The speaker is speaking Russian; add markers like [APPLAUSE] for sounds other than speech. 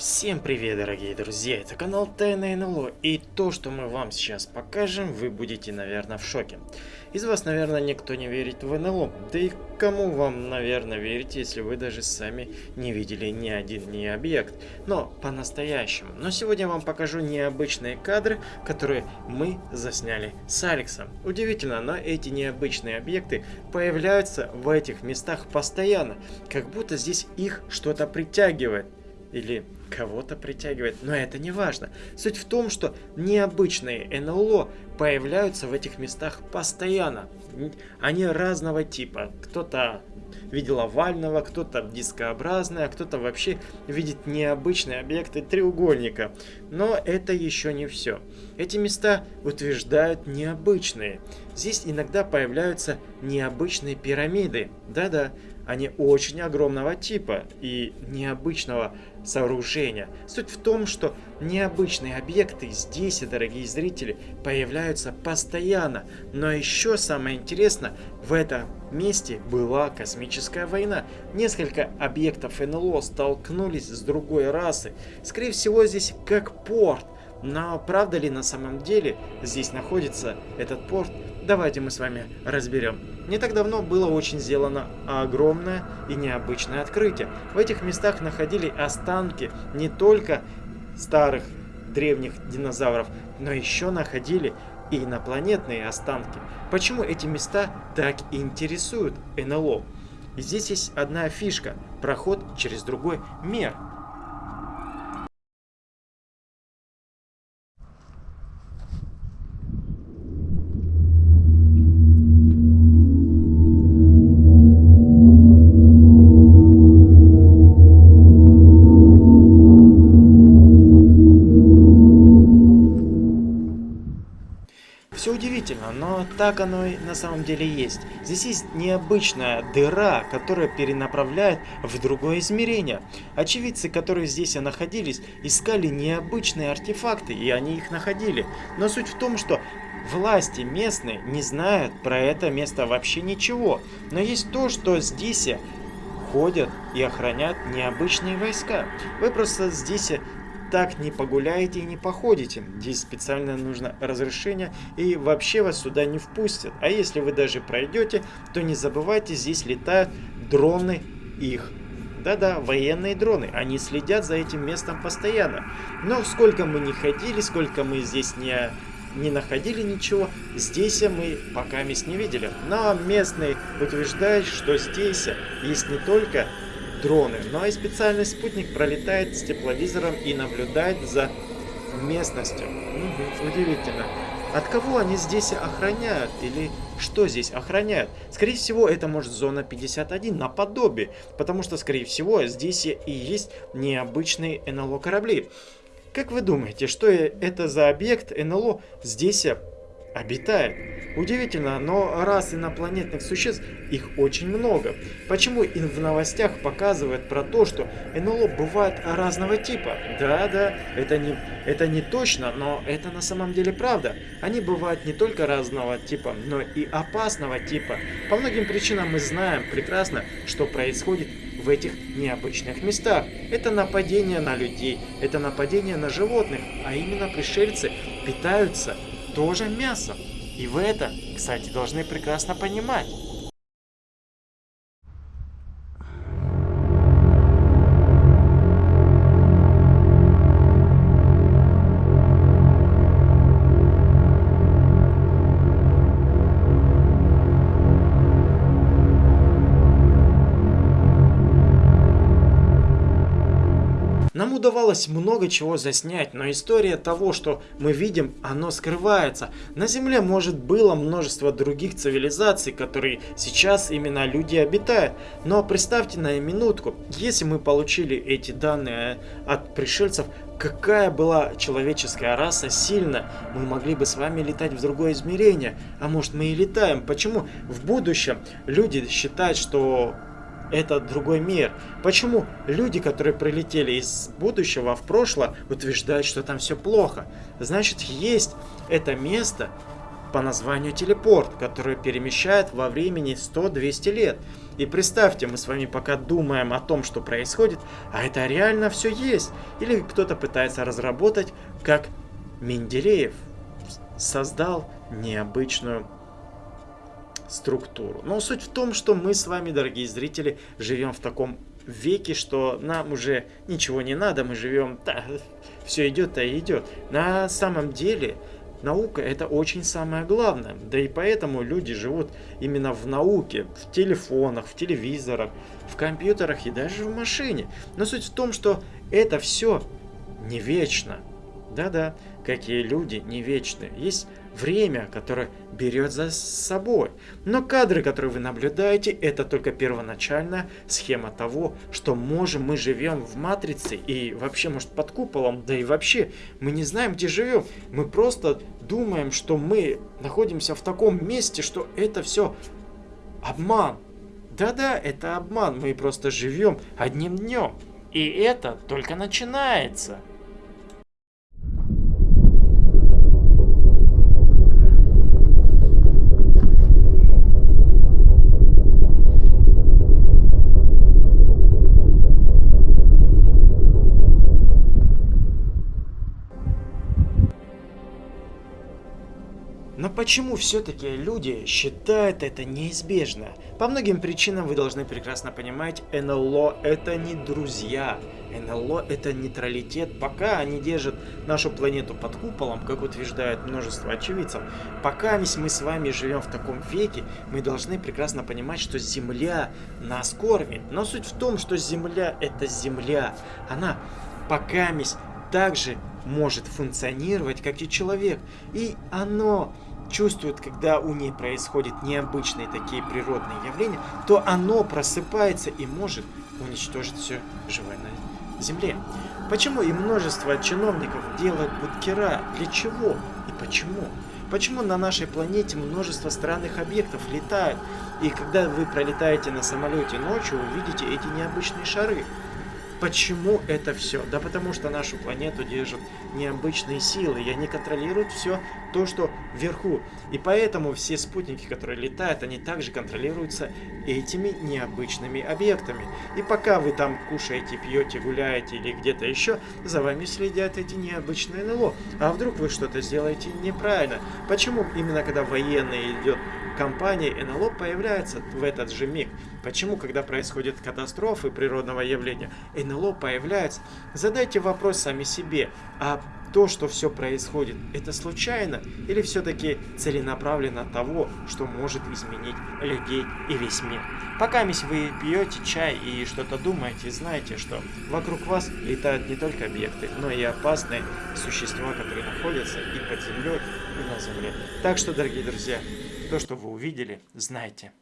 Всем привет, дорогие друзья, это канал Тайна НЛО, и то, что мы вам сейчас покажем, вы будете, наверное, в шоке. Из вас, наверное, никто не верит в НЛО, да и кому вам, наверное, верить, если вы даже сами не видели ни один ни объект, но по-настоящему. Но сегодня я вам покажу необычные кадры, которые мы засняли с Алексом. Удивительно, но эти необычные объекты появляются в этих местах постоянно, как будто здесь их что-то притягивает или кого-то притягивает, но это не важно. Суть в том, что необычные НЛО появляются в этих местах постоянно. Они разного типа. Кто-то видел овального, кто-то дискообразное, а кто-то вообще видит необычные объекты треугольника. Но это еще не все. Эти места утверждают необычные. Здесь иногда появляются необычные пирамиды. Да-да, они очень огромного типа и необычного сооружения. Суть в том, что необычные объекты здесь, дорогие зрители, появляются постоянно. Но еще самое интересное, в этом месте была космическая война. Несколько объектов НЛО столкнулись с другой расой. Скорее всего, здесь как порт. Но правда ли на самом деле здесь находится этот порт? Давайте мы с вами разберем. Не так давно было очень сделано огромное и необычное открытие. В этих местах находили останки не только старых древних динозавров, но еще находили и инопланетные останки. Почему эти места так интересуют НЛО? здесь есть одна фишка – проход через другой мир – удивительно, но так оно и на самом деле есть. Здесь есть необычная дыра, которая перенаправляет в другое измерение. Очевидцы, которые здесь находились, искали необычные артефакты, и они их находили. Но суть в том, что власти местные не знают про это место вообще ничего. Но есть то, что здесь ходят и охранят необычные войска. Вы просто здесь так не погуляете и не походите. Здесь специально нужно разрешение и вообще вас сюда не впустят. А если вы даже пройдете, то не забывайте, здесь летают дроны их. Да-да, военные дроны, они следят за этим местом постоянно. Но сколько мы не ходили, сколько мы здесь не, не находили ничего, здесь мы пока мест не видели. Но местные утверждают, что здесь есть не только дроны. Ну а и специальный спутник пролетает с тепловизором и наблюдает за местностью. Угу, удивительно. От кого они здесь охраняют? Или что здесь охраняют? Скорее всего, это может зона 51, наподобие. Потому что, скорее всего, здесь и есть необычные НЛО корабли. Как вы думаете, что это за объект НЛО здесь обитает. Удивительно, но раз инопланетных существ их очень много. Почему и в новостях показывают про то, что НЛО бывают разного типа? Да, да, это не, это не точно, но это на самом деле правда. Они бывают не только разного типа, но и опасного типа. По многим причинам мы знаем прекрасно, что происходит в этих необычных местах. Это нападение на людей, это нападение на животных, а именно пришельцы питаются тоже мясом. И вы это, кстати, должны прекрасно понимать. Нам удавалось много чего заснять, но история того, что мы видим, оно скрывается. На Земле, может, было множество других цивилизаций, которые сейчас именно люди обитают. Но представьте на минутку, если мы получили эти данные от пришельцев, какая была человеческая раса сильна, мы могли бы с вами летать в другое измерение. А может мы и летаем. Почему в будущем люди считают, что это другой мир. Почему люди, которые прилетели из будущего в прошлое, утверждают, что там все плохо? Значит, есть это место, по названию телепорт, который перемещает во времени 100-200 лет. И представьте, мы с вами пока думаем о том, что происходит, а это реально все есть. Или кто-то пытается разработать, как Менделеев создал необычную структуру. Но суть в том, что мы с вами, дорогие зрители, живем в таком веке, что нам уже ничего не надо, мы живем, да, [LAUGHS] все идет, а идет. На самом деле, наука это очень самое главное. Да и поэтому люди живут именно в науке, в телефонах, в телевизорах, в компьютерах и даже в машине. Но суть в том, что это все не вечно. Да-да, какие люди не вечны. Есть время, которое берет за собой. Но кадры, которые вы наблюдаете, это только первоначальная схема того, что можем мы живем в матрице и вообще, может, под куполом, да и вообще, мы не знаем, где живем. Мы просто думаем, что мы находимся в таком месте, что это все обман. Да-да, это обман, мы просто живем одним днем. И это только начинается. Почему все-таки люди считают это неизбежно? По многим причинам вы должны прекрасно понимать, НЛО это не друзья. НЛО это нейтралитет, пока они держат нашу планету под куполом, как утверждает множество очевидцев. Пока мы с вами живем в таком веке, мы должны прекрасно понимать, что Земля нас кормит. Но суть в том, что Земля это Земля. Она пока также может функционировать, как и человек. И оно чувствует, когда у ней происходят необычные такие природные явления, то оно просыпается и может уничтожить все живое на Земле. Почему и множество чиновников делают бункера? Для чего и почему? Почему на нашей планете множество странных объектов летают? И когда вы пролетаете на самолете ночью, увидите эти необычные шары. Почему это все? Да потому что нашу планету держат необычные силы, и они контролируют все то, что вверху. И поэтому все спутники, которые летают, они также контролируются этими необычными объектами. И пока вы там кушаете, пьете, гуляете или где-то еще, за вами следят эти необычные НЛО. А вдруг вы что-то сделаете неправильно? Почему именно когда военные идет компании НЛО появляется в этот же миг. Почему, когда происходят катастрофы природного явления, НЛО появляется? Задайте вопрос сами себе, а то, что все происходит, это случайно или все-таки целенаправленно того, что может изменить людей и весь мир? Пока вы пьете чай и что-то думаете, знаете, что вокруг вас летают не только объекты, но и опасные существа, которые находятся и под землей, и на земле. Так что, дорогие друзья, то, что вы увидели, знайте,